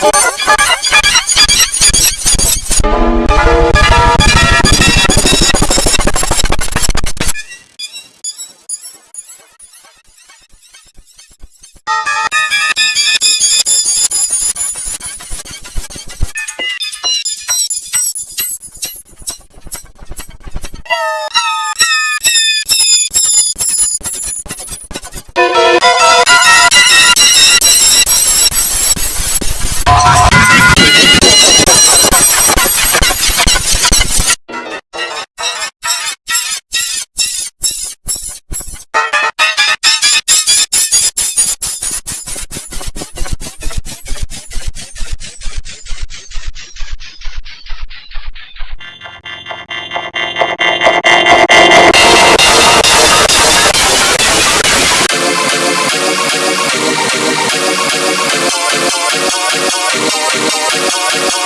подкаст.